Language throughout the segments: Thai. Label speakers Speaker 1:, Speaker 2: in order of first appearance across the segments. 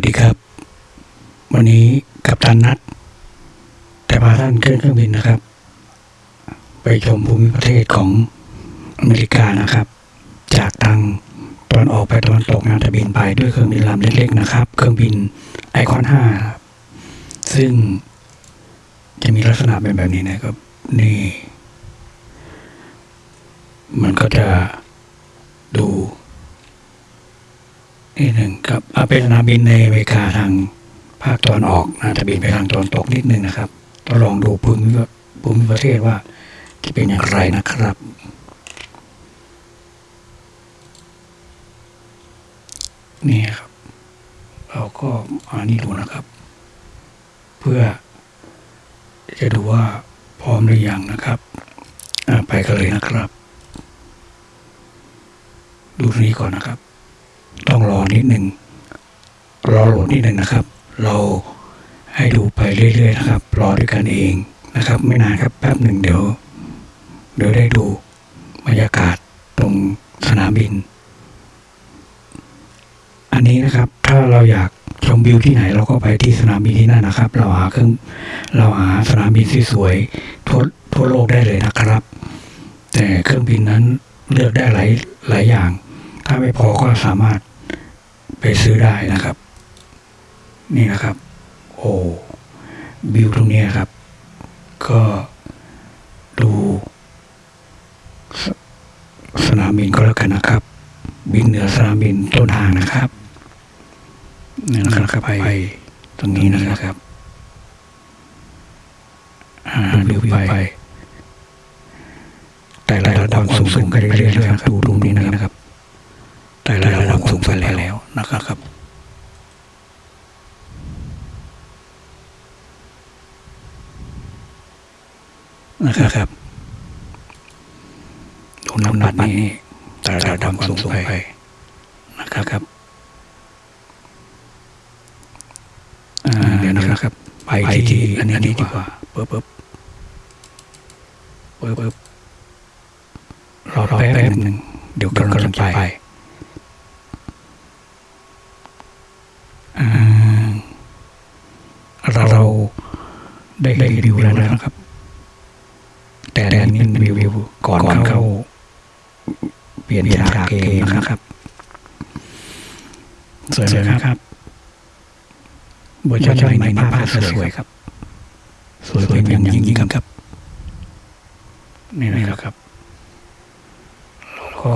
Speaker 1: วัสดีครับ วันนี้กับตันนัดแต่พาท่านขึ้นเครื่องบินนะครับ ไปชมภูมิประเทศของอเมริกานะครับ จากทางตอนออกไปตะวันตกนะจะบินไปด้วยเครื่องบินลำเล็กๆนะครับ เครื่องบินไอคอนห้าซึ่งจะมีลักษณะเป็นแบบนี้นะครับ นี่ มันก็จะดู นี่หนึ่งครับอ่าเป็นสนามบินในอเมริกาทางภาคตะวันออกนะจะบินไปทางตะวันตกนิดนึงนะครับต้องลองดูภูมิภูมิประเทศว่าจะเป็นอย่างไรนะครับ นี่ครับ เราก็อันนี้ดูนะครับ เพื่อจะดูว่าพร้อมหรือยังนะครับไปกันเลยนะครับ ดูนี้ก่อนนะครับ ต้องรอนิดหนึ่งรอโหลดนิดหนึ่งนะครับ เราให้ดูไปเรื่อยๆนะครับ รอด้วยกันเองนะครับ ไม่นานครับแป๊บหนึ่งเดี๋ยว เดี๋ยวได้ดูบรรยากาศตรงสนามบิน อันนี้นะครับ ถ้าเราอยากชมวิวที่ไหนเราก็ไปที่สนามบินที่นั่นนะครับ เราหาเครื่องเราหาสนามบินที่สวยทั่วทั่วโลกได้เลยนะครับ แต่เครื่องบินนั้นเลือกได้หลายหลายอย่าง ถ้าไม่พอก็สามารถ ไปซื้อได้นะครับ นี่นะครับ โอ้วิวตรงนี้ครับ ก็ดูสสนามบินก็แล้วกันนะครับ บินเหนือสนามบินต้นทางนะครับนี่นะครับไปตรงนี้นะครับอ่าวิวไปแต่ละระดับสูงสูงกันเรื่อยๆนะครับดูตรงนี้นะครับ แต่ละระดับสูงไปแล้ว นะครับ นะครับดูน้ำหนักนี้แต่ละระดับสูงไปนะครับอ่าเดี๋ยวนะครับ ไปที่อันนี้ดีกว่าเปิ๊บปึ๊บเปิ๊บปึ๊บรอแป๊บหนึ่งเดี๋ยวกำลังจะไปอ่า เราได้ได้รีวิวแล้วนะครับ แต่อันนี้เป็นรีวิวก่อนเข้า เปลี่ยนจากเกมนะครับสวยเลยนะครับเวอร์ชันใหม่ในภาพสวยครับ สวยเป็นอย่างยิ่งครับ นี่นะครับก็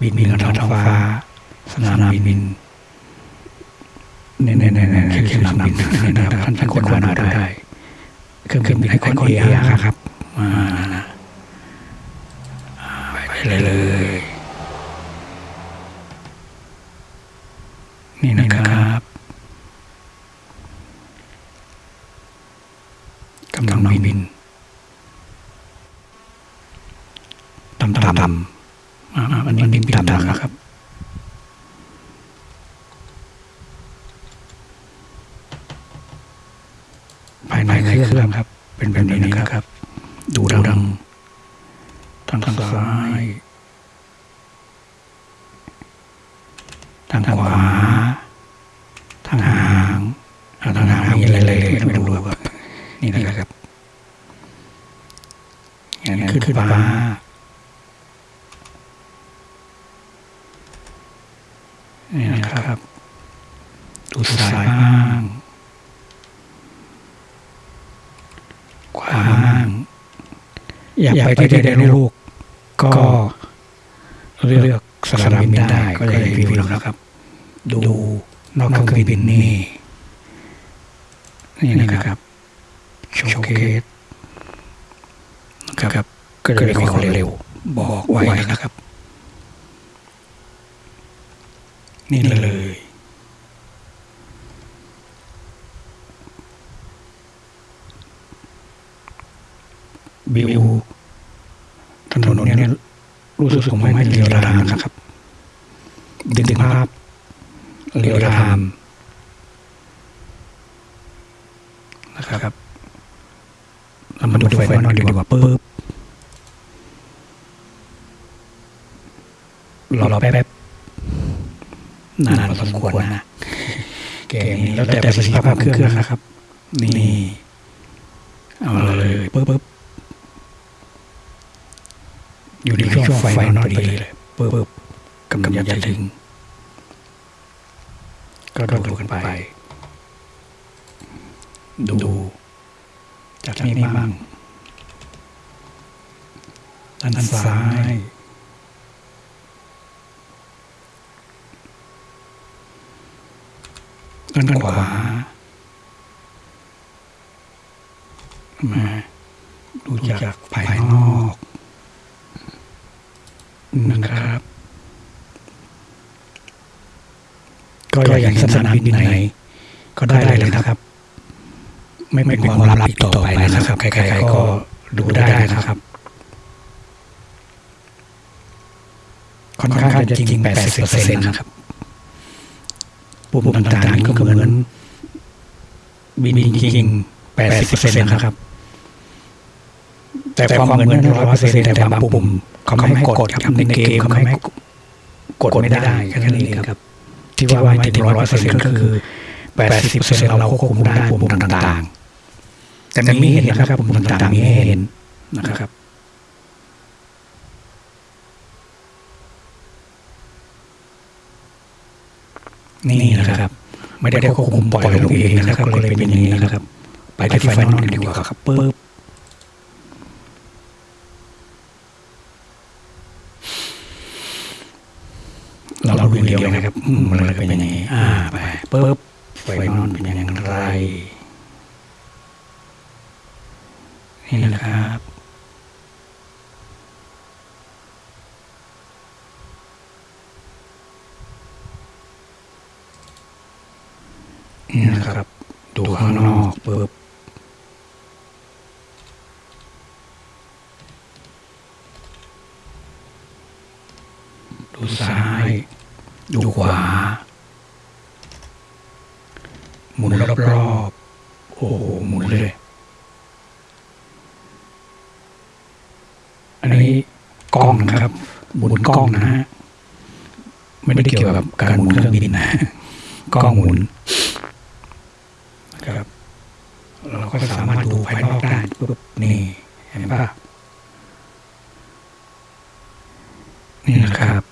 Speaker 1: บินบินกันท้องฟ้า สนามบิน เนี่ยเนี่ยเนี่ยเนี่ยคือสนามบินนะครับท่านท่านคนมาดูได้เครื่องบินไอคอนเออาครับมานะไปเลยเลย นี่นะครับกำลังบินต่ำต่ำอ่าอันนี้ดินต่ำนะครับ ภายในเครื่องครับ เป็นแบบนี้นะครับ ดูดังทางทางซ้ายทางขวาทางหางทางหางมีอะไรเลยไม่ต้องดูครับนี่นะครับอย่างนั้นขึ้นฟ้านี่นะครับ ดูซ้ายบ้างขวาบ้าง อยากไปที่ใดในโลกก็เลือกสนามบินได้ก็เลยรีวิวนะครับ ดูนอกเครื่องบินนี่นี่นะครับโชว์เคสนะครับ ก็เลยมีคนเร็ว บอกไว้นะครับ นี่เลย วิวถนนเนี่ยรู้สึกผมไม่เรียวรามนะครับดึงภาพเรียวรามนะครับเรามาดูไฟนอนดีกว่าปึ๊บรอแป๊บนานพอสมควรนะแกนี่แล้วแต่ประสิทธิภาพเครื่องนะครับ นี่ เอาเลยปึ๊บปึ๊บ อยู่ในช่วงไฟนอนพอดีเลยปึ๊บปึ๊บกำลังจะถึงก็ดูกันไป ดูจากนี้บ้างด้านซ้ายด้านขวามาดูจากภายนอก นะครับ ก็อย่างสนามบินไหน ก็ได้เลยนะครับ ไม่เป็นความลับอีกต่อไปนะครับใครๆก็ดูได้นะครับค่อนข้างจะจริง80%นะครับปุ่มต่างๆก็เหมือนบินจริง80%นะครับ แต่ความเหมือนร้อยเปอร์เซ็นต์แต่บางปุ่มเขาไม่ให้กดครับในเกมเขาไม่ให้กดไม่ได้แค่นั้นเองครับ ที่ว่าไม่ถึงร้อยเปอร์เซ็นต์ก็คือแปดสิบเปอร์เซ็นต์เราควบคุมได้ปุ่มต่างๆ แต่มีให้เห็นนะครับปุ่มต่างๆมีให้เห็นนะครับนี่นะครับ ไม่ได้ควบคุมปล่อยลงเองนะครับก็เลยเป็นอย่างนี้นะครับ ไปที่ final ดีกว่าครับปึ๊บเราเราดูเดียวนะ ครับอืมมันเลยเป็นอย่างนี้อ่าไปปึ๊บไฟนอลเป็นอย่างไร นี่นะครับ นี่นะครับ ดูข้างนอกปึ๊บดูซ้าย ดูขวา หมุนรอบๆ โอ้โหหมุนเลย อันนี้กล้องนะครับ หมุนกล้องนะฮะ ไม่ได้เกี่ยวกับการหมุนเครื่องบินนะ กล้องหมุน นะครับเรา ก็สามารถดูภายนอกได้ปุ๊บนี่เห็นปะนี่นะครับ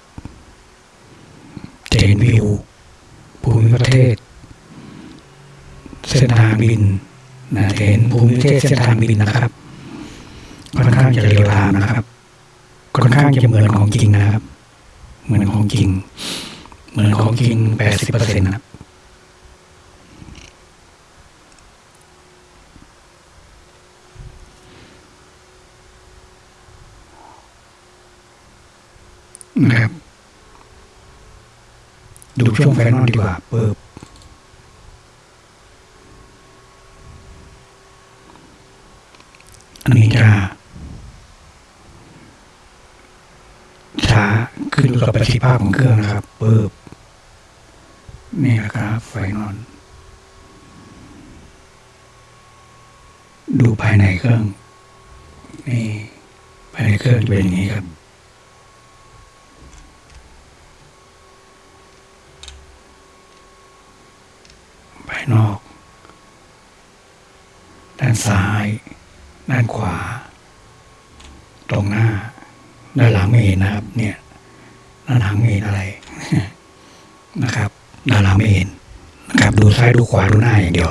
Speaker 1: จะเห็นวิวภูมิประเทศ เส้นทางบินนะจะเห็นภูมิประเทศเส้นทางบินนะครับค่อนข้างจะเรียวรามนะครับค่อนข้างจะเหมือนของจริงนะครับ เหมือนของจริง เหมือนของจริงแปดสิบเปอร์เซ็นต์นะครับ นะครับ ดูช่วง final ดีกว่าเปิบอันนี้จะช้าขึ้นอยู่กับประสิทธิภาพของเครื่องนะครับเปิบนี่นะครับ final ดูภายในเครื่อง นี่ภายในเครื่องจะเป็นอย่างนี้ครับ ภายนอก ด้านซ้าย ด้านขวา ตรงหน้า ด้านหลังไม่เห็นนะครับ เนี่ยด้านหลังไม่เห็นอะไรนะครับ ด้านหลังไม่เห็นนะครับ ดูซ้ายดูขวาดูหน้าอย่างเดียว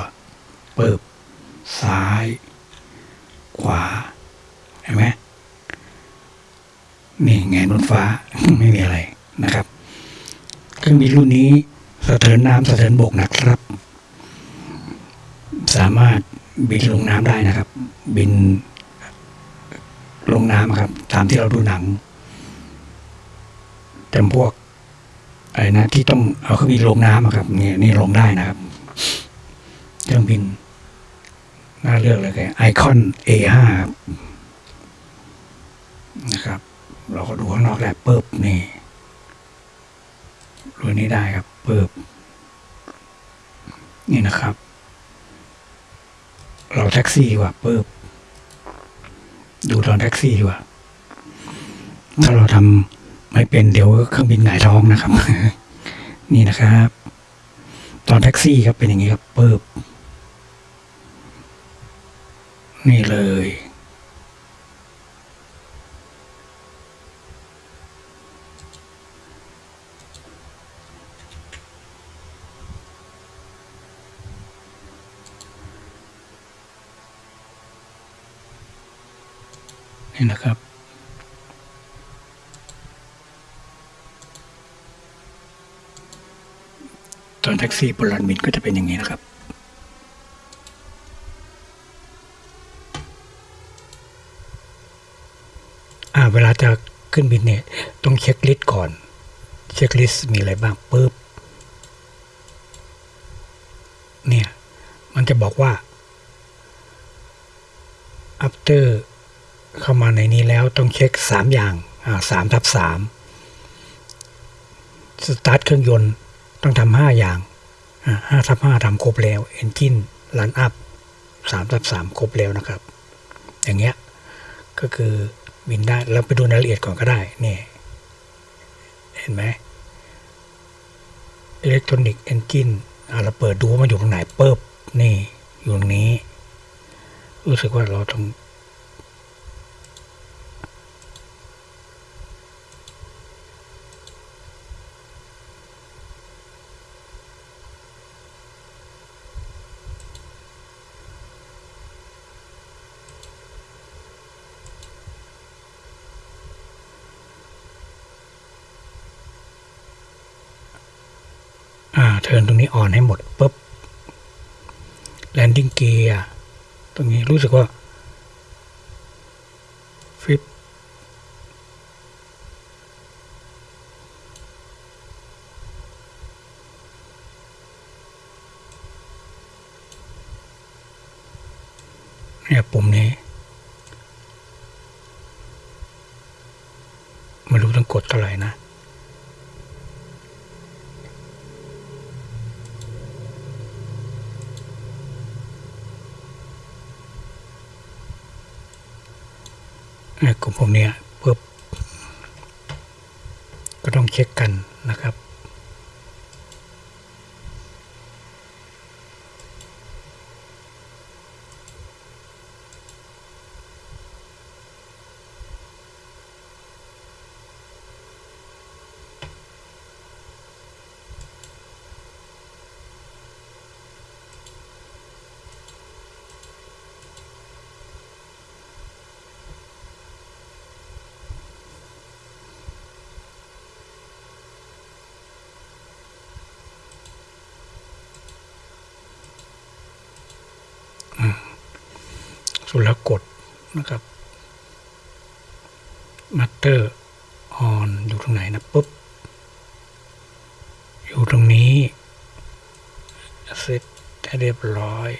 Speaker 1: เปิบซ้าย ขวาเห็นไหมนี่แงบนฟ้าไม่มีอะไรนะครับ เครื่องบินรุ่นนี้สะเทินน้ำสะเทินบกนะครับ สามารถบินลงน้ำได้นะครับ บินลงน้ำครับ ตามที่เราดูหนังจำพวกอะไรนะที่ต้องเอาเครื่องบินลงน้ำครับเนี่ยนี่ลงได้นะครับเครื่องบินน่าเลือกเลยแกไอคอน A5 ครับนะครับ เราก็ดูข้างนอกแล้วปึ๊บนี่รุ่นนี้ได้ครับปึบนี่นะครับ รอแท็กซี่ดีกว่าปึ๊บดูตอนแท็กซี่ดีกว่า ถ้าเราทำไม่เป็นเดี๋ยวเครื่องบินหงายท้องนะครับ นี่นะครับ ตอนแท็กซี่ครับเป็นอย่างนี้ครับเปิบนี่เลย นี่นะครับ ตอนแท็กซี่บนลานบินก็จะเป็นอย่างนี้นะครับเวลาจะขึ้นบินเนี่ยต้อง checklist ก่อน checklist มีอะไรบ้างปุ๊บ เนี่ย มันจะบอกว่า after เข้า มาในนี้แล้วต้องเช็คสามอย่างสามทับสามสตาร์ทเครื่องยนต์ต้องทำห้าอย่างห้าทับห้าทำครบแล้ว engine run up สามทับสามครบแล้วนะครับ อย่างเงี้ยก็คือบินได้เราไปดูรายละเอียดก่อนก็ได้นี่เห็นไหม electronics engine เราเปิดดูว่ามันอยู่ตรงไหนเปิบนี่อยู่ตรงนี้ รู้สึกว่าเราต้อง อ่า turn ตรงนี้ on ให้หมดปุ๊บ landing gear ตรงนี้รู้สึกว่าฟิปเนี่ยปุ่มนี้ ไม่รู้ต้องกดเท่าไหร่นะ เนี่ย กลุ่มพวกนี้ปุ๊บก็ต้องเช็คกันนะครับ สุดแล้วกดนะครับ matter on อยู่ตรงไห นนะปุ๊บ อยู่ตรงนี้เซตให้เรียบร้อย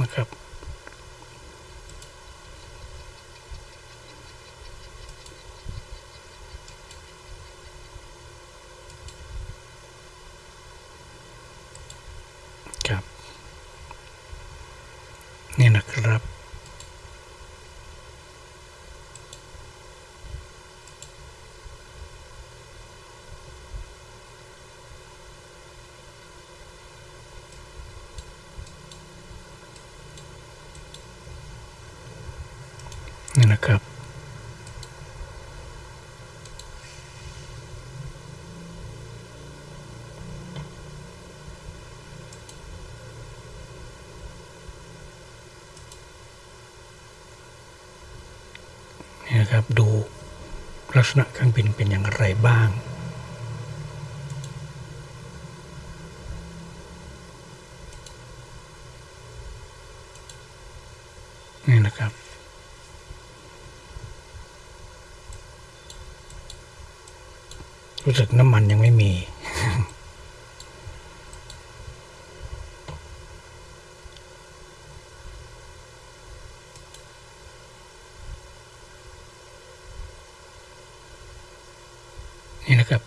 Speaker 1: นะครับ นี่นะครับ นี่นะครับ นะครับ ดูลักษณะเครื่องบินเป็นอย่างไรบ้าง นี่นะครับ รู้สึกน้ำมันยังไม่มี นี่นะครับ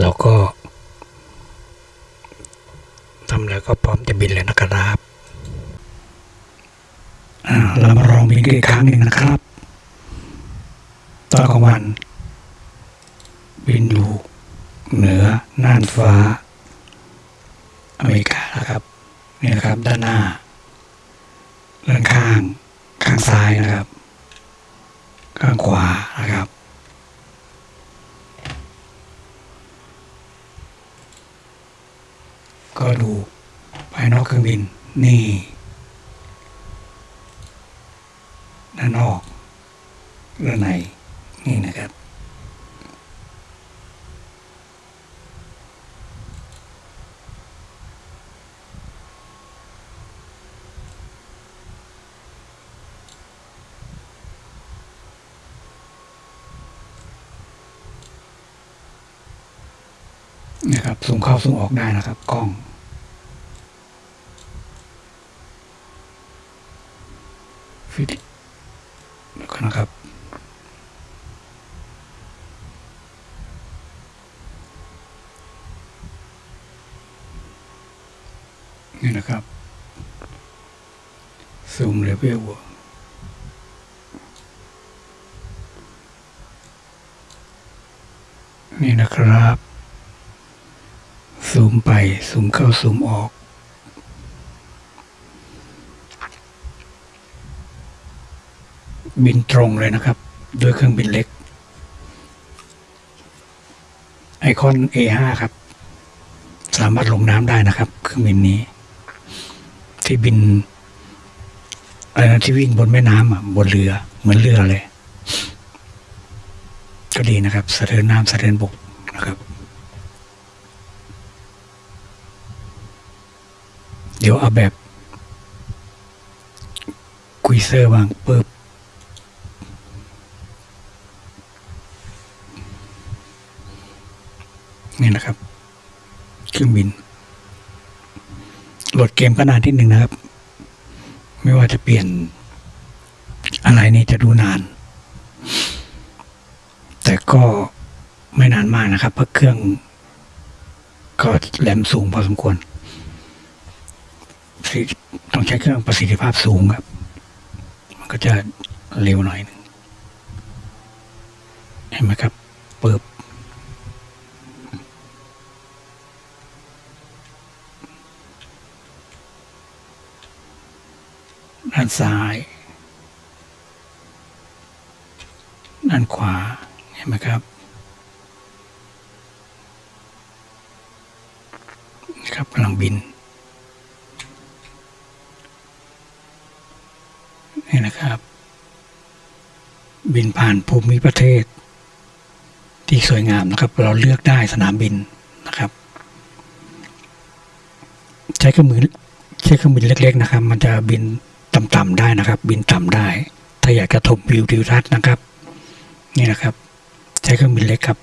Speaker 1: เราก็ทำแล้วก็พร้อมจะบินแล้วนะครับ อ่า อ่าเรามาลองบินกันอีกครั้งหนึ่งนะครับ ตอนกลาง วัน บินอยู่เหนือน่านฟ้า อเมริกานะครับนี่นะครับ ด้านหน้าด้านข้างข้างซ้ายนะครับ ข้างขวานะครับก็ดูภายนอกเครื่องบินนี่ ด้านนอกด้านใน นี่นะครับ นะครับสูงเข้าสูงออกได้นะครับ กล้องฟิตแล้วก็นะครับ นะครับ ซูมเลเวลนี่นะครับ ซูมไป ซูมเข้า ซูมออก บินตรงเลยนะครับ ด้วยเครื่องบินเล็ก ไอคอน A5 ครับ สามารถลงน้ำได้นะครับ เครื่องบินนี้ ที่บินอะไรนะที่วิ่งบนแม่น้ำอะบนเรือ เหมือนเรือเลย ก็ดีนะครับสะเทินน้ำสะเทินบกนะครับ เดี๋ยวเอาแบบคุยเซอร์บ้างปึ๊บนี่นะครับเครื่องบิน โหล ดเกมก็นานที่หนึ่งนะครับ ไม่ว่าจะเปลี่ยนอะไรนี่จะดูนาน แต่ก็ไม่นานมากนะครับ เพราะเครื่อง ก็แรมสูงพอสมควร ต้องใช้เครื่องประสิทธิภาพสูงครับ มันก็จะเร็วหน่อยหนึงเห็นไหมครับเปิบานซ้าย ด้านขวา เห็นไหมครับครับกำลังบิน นี่นะครับ บินผ่านภูมิประเทศ ที่สวยงามนะครับ เราเลือกได้สนามบินนะครับ ใช้เครื่องมือใช้เครื่องบินเล็ก ๆ นะครับ มันจะบิน ต่ำๆได้นะครับ บินต่ำได้ ถ้าอยากจะชมวิวทิวทัศน์นะครับ นี่นะครับ ใช้เครื่องบินเล็กครับ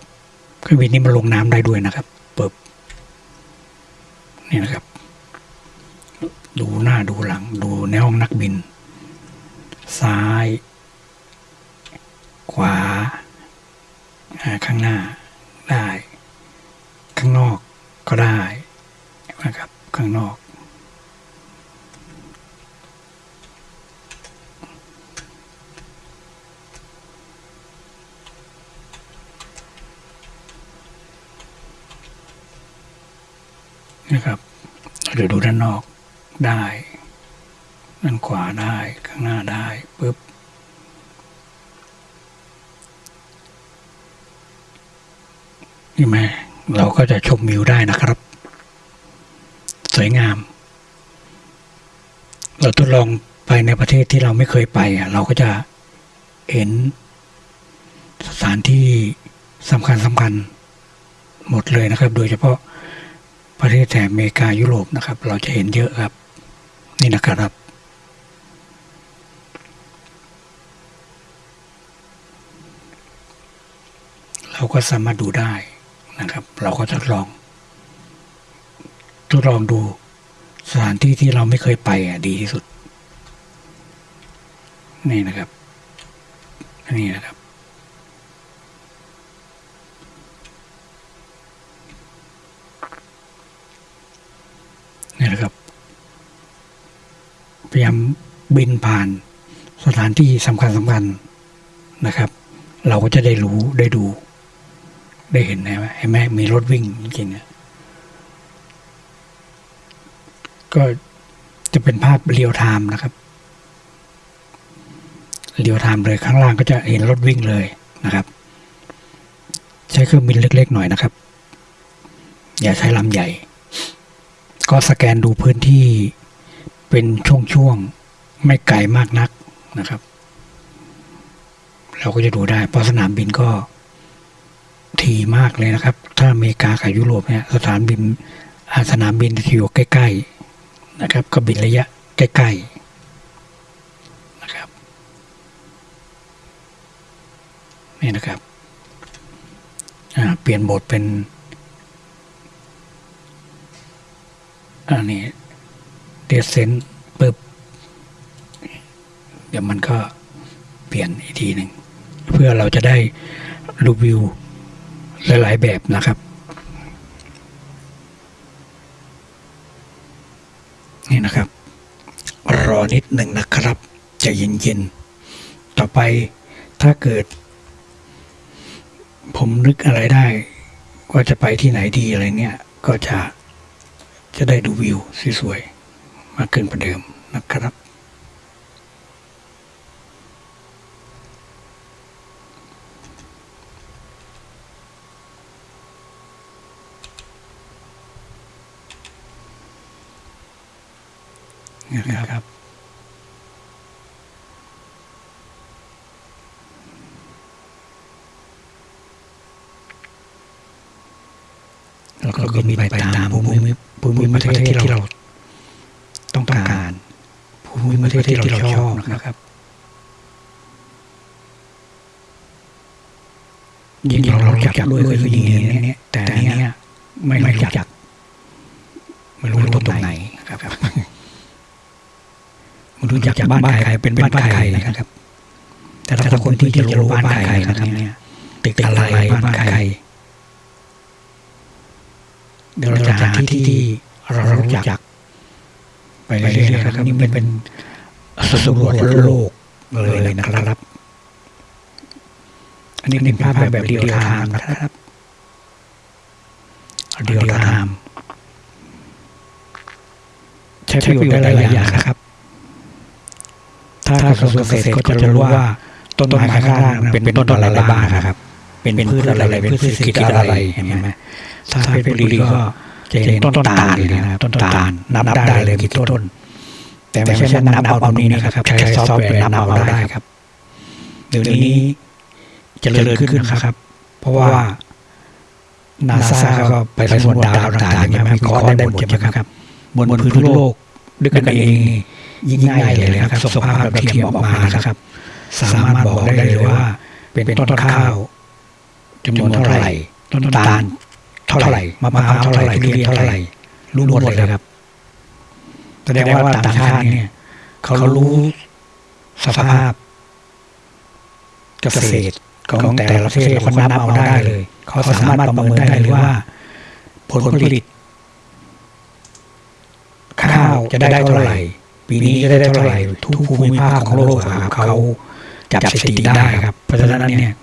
Speaker 1: เครื่องบินนี้มันลงน้ำได้ด้วยนะครับเปิบนี่นะครับ ดูหน้าดูหลัง ดูในห้องนักบิน ซ้าย ขวาอ่าข้างหน้าได้ ข้างนอกก็ได้นะครับ ข้างนอก นะครับเดี๋ยวดูด้านนอกได้ ด้านขวาได้ข้างหน้าได้ปุ๊บนี่ไหมเราก็จะชมวิวได้นะครับ สวยงาม เราทดลองไปในประเทศที่เราไม่เคยไปอะเราก็จะเห็นสถานที่สำคัญสำคัญหมดเลยนะครับ โดยเฉพาะ ประเทศแถบอเมริกายุโรปนะครับ เราจะเห็นเยอะครับ นี่นะครับ เราก็สามารถดูได้นะครับ เราก็ทดลอง ทดลองดูสถานที่ที่เราไม่เคยไปอะดีที่สุด นี่นะครับ นี่นะครับ นี่นะครับ พ ยายามบินผ่านสถานที่สำคัญสำคัญนะครับ เราก็จะได้รู้ได้ดู ได้เห็นนะเห็นไหมมีรถวิ่งจริงๆก็จะเป็นภาพ real time นะครับ real time เลยข้างล่างก็จะเห็นรถวิ่งเลยนะครับ ใช้เครื่องบินเล็ก ๆ หน่อยนะครับ อย่าใช้ลำใหญ่ ก็สแกนดูพื้นที่ เป็นช่วงๆไม่ไกลมากนักนะครับ เราก็จะดูได้ เพราะสนามบินก็ทีมากเลยนะครับ ถ้าอเมริกากับยุโรปเนี่ยสถานบินอาสนามบินที่อยู่ใกล้ ๆนะครับ ก็บินระยะใกล้ๆนะครับนี่นะครับเปลี่ยนบทเป็นอันนี้ เดซเซนปึ๊บเดี๋ยวมันก็เปลี่ยนอีกทีหนึ่งเพื่อเราจะได้รีวิวหลาย ๆ แบบนะครับนี่นะครับ รอนิดหนึ่งนะครับจะเย็นๆต่อไปถ้าเกิด ผมนึกอะไรได้ว่าจะไปที่ไหนดีอะไรเนี่ย ก็จะจะได้ดูวิวสวยๆากขึ้นกว่าเดิมนะครับ นะครับแล้วก็บินไปตามภูมิภูมิประเทศที่เรา ภูมิประเทศที่เราชอบนะครับ ยิ่งเราจักด้วยคือยิ่งเนี้ยแต่นเนี้ยไม่รู้จักไม่รู้ตรงไหนครับไม่รู้จักบ้านใครเป็นบ้านใครนะครับ แต่ถ้าคนที่จะรู้บ้านใครนะครับเนี่ยตึกอะไรบ้านใครเดี๋ยวเราจะหาที่ที่เรารู้จัก ไปเรื่อยๆนะครับนี่มันเป็นสำรวจโลกเลยนะครับ อันนี้เป็นภาพแบบเดียวไทม์นะครับเดียวไทม์ใช้ประโยชน์ได้หลายอย่างนะครับ ถ้ากระทรวงเกษตรก็จะรู้ว่าต้นไม้ข้างล่างเป็นต้นอะไรบ้างนะครับ เป็นพืชอะไรเป็นพืชเศรษฐกิจอะไรเห็นไหมถ้าเป็นบุรีก็ จะเห็นต้นตาลเลยนะครับต้นตาลนับได้เลยกี่ต้น แต่ไม่ใช่นับเอาตรงนี้นะครับ ใช้ซอฟต์แวร์นับเอาได้ครับเดี๋ยวนี้จเจริญขึ้นนะครับ เพราะว่านาซาก็ไปสำรวจดาวต่างๆอย่างเงี้ยวิเคราะห์ได้หมดใช่ไหมครับบนพื้นโลกด้วยกันเองยิ่งง่ายเลยนะครับส่งภาพแบบเทียมออกมานะครับ สามารถบอกได้เลยว่า เป็นต้นข้าวจำนวนเท่าไหร่ ต้นตาล เท่าไหร่มะพร้าวเท่าไหร่ทุเรียนเท่าไหร่รู้หมดเลยครับแสดงว่าต่างชาติเนี่ย เขารู้สภาพเกษตรของแต่ละประเทศเขานับเอาได้เลย เขาสามารถประเมินได้เลยว่า ผลผลิต ข้าวจะได้เท่าไหร่ ปีนี้จะได้เท่าไหร่ ทุกภูมิภาคของโลกครับเขาจับสถิติได้ครับ เพราะฉะนั้นเนี่ย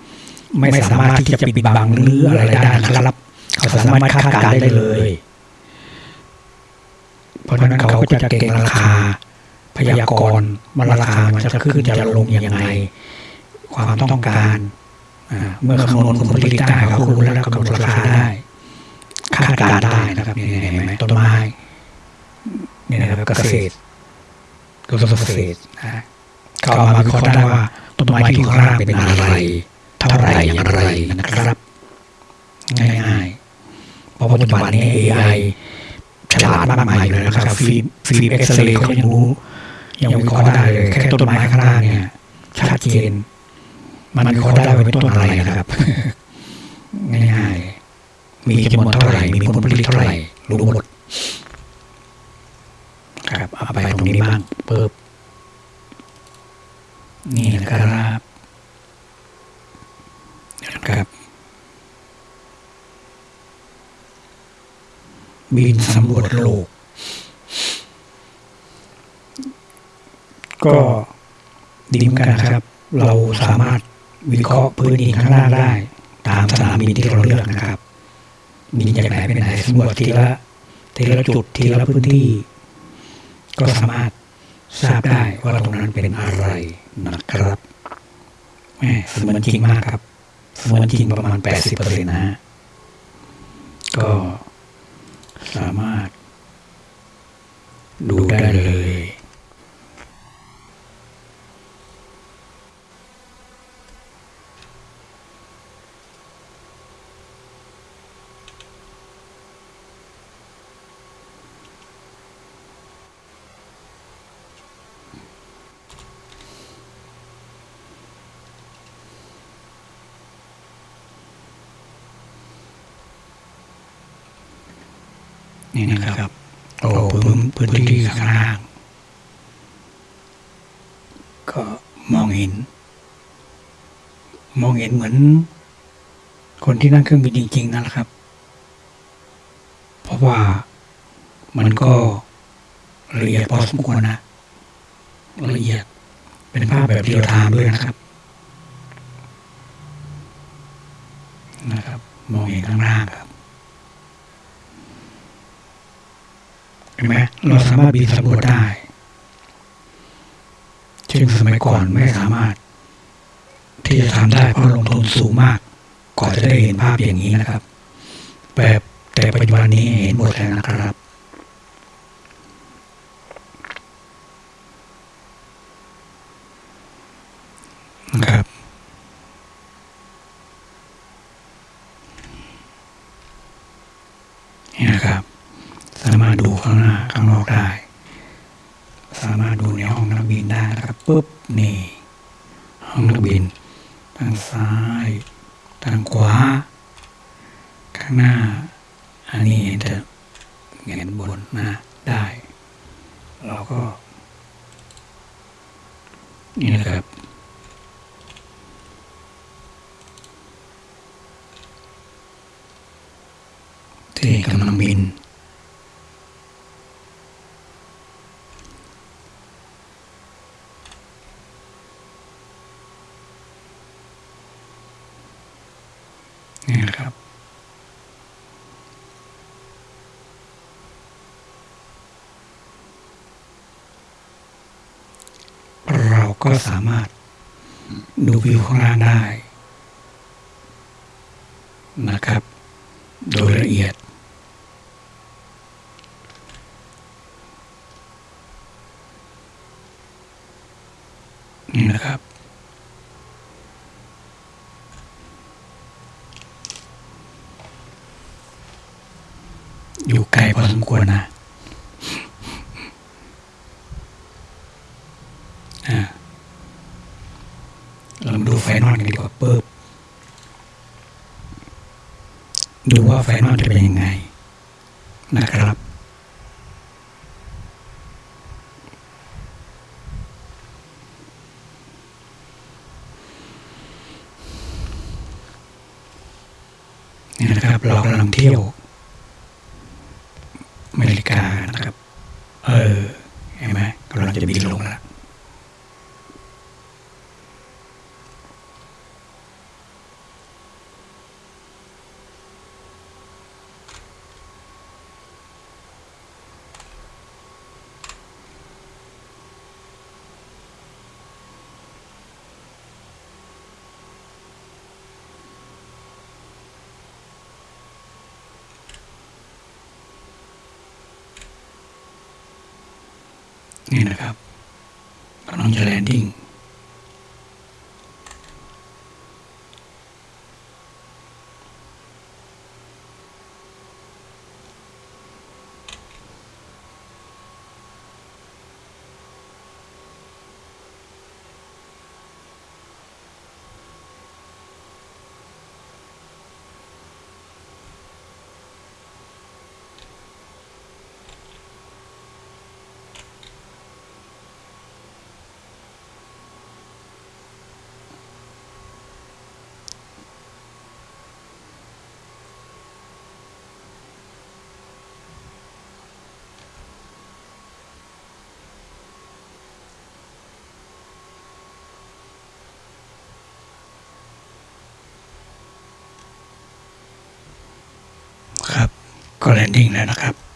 Speaker 1: ไม่สามารถที่จะปิดบังหรืออะไรได้นะครับ เขาสามารถคาดการณ์ได้เลย เพราะฉะนั้นเขาก็จะเก่งราคา พยากรณ์ว่าราคามันจะขึ้นจะลงยังไง ความต้องการเมื่อคำนวณผลผลิตได้เขารู้แล้วกำหนดราคาได้คาดการณ์ได้นะครับนี่เห็นไหมต้นไม้นี่นะครับเกษตรกระทรวงเกษตรนะก็เอามาวิเคราะห์ได้ว่าต้นไม้ที่ข้างล่างเป็นอะไร เท่าไรอย่างไรนะครับ ง่ายๆ เพราะปัจจุบันนี้ AI ฉลาดมากมายเลยนะครับฟิล์มฟิล์มเอ็กซเรย์เขายังรู้ ยังวิเคราะห์ได้เลย แค่ต้นไม้ข้างล่างเนี่ยชัดเจน มันวิเคราะห์ได้ว่าเป็นต้นอะไรนะครับ ง่ายๆ มีจำนวนเท่าไหร่ มีผลผลิตเท่าไหร่รู้หมดครับเอาไปตรงนี้บ้างเปิบนี่นะครับนะครับ บินสำรวจโลก ก็ดีเหมือนกันนะครับ เราสามารถวิเคราะห์พื้นดินข้างล่างได้ ตามสนามบินที่เราเลือกนะครับบินจากไหนไปไหนสำรวจทีละทีละจุดทีละพื้นที่ ก็สามารถทราบได้ว่าตรงนั้นเป็นอะไรนะครับแหม่เสมือนจริงมากครับเสมือนจริงประมาณ80เปอร์เซ็นต์นะฮะก็ สามารถ ดูได้เลย นี่นะครับโอ้พื้นพื้นที่ข้างล่าง ก็มองเห็น มองเห็นเหมือน คนที่นั่งเครื่องบินจริง ๆ นั่นแหละครับ เพราะว่ามันก็ละเอียดพอสมควรนะละเอียดเป็นภาพแบบเรียลไทม์ด้วยนะครับ นะครับ มองเห็นข้างล่างครับ เห็นไหมเราสามารถบินสำรวจได้ซึ่งสมัยก่อนไม่สามารถ ที่จะทำได้เพราะลงทุนสูงมากก่อนจะได้เห็นภาพอย่างนี้นะครับ แบบแต่ปัจจุบันนี้เห็นหมดแล้วนะครับนะครับ นี่นะครับ สามารถดูข้างหน้าข้างนอกได้ สามารถดูในห้องนักบินได้นะครับ ปุ๊บนี่ห้องนักบิน ทางซ้าย ทางขวา ข้างหน้า อันนี้เห็นแต่เห็นบนหน้าได้ เราก็ นี่นะครับที่กำลังบินนะครับ เรา ก็สามารถดูวิวข้างล่างได้นะครับ โดยละเอียด นี่นะครับ อยู่ไกลพอสมควรนะ อ่า เรามาดู ไฟนอลกันดีกว่าเปิบดูว่าไฟนอลจะเป็นยังไงนะครับนี่นะครับ เรากำลังเที่ยว อเมริกานะครับ เออ เห็นไหมกำลังจะบินลงแล้ว นี่นะครับกำลังจะแลนดิ้ง น ครับก็แลนดิ้งแล้วนะครับ